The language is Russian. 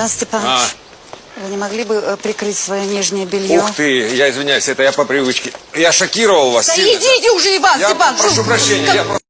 Иван Степанович, А. вы не могли бы э, прикрыть свое нижнее белье? Ух ты, я извиняюсь, это я по привычке. Я шокировал вас Да сильно. идите уже, Иван Я Степанович! прошу ну, прощения, я просто...